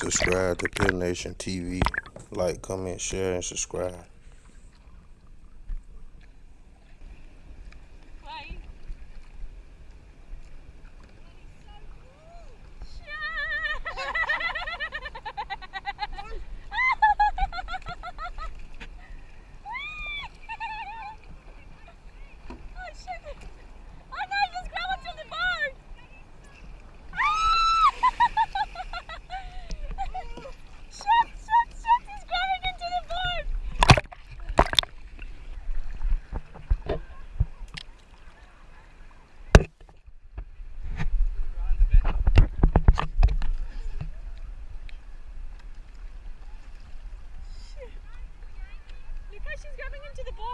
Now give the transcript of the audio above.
Subscribe to Pill Nation TV. Like, comment, share, and subscribe. she's grabbing him to the boy.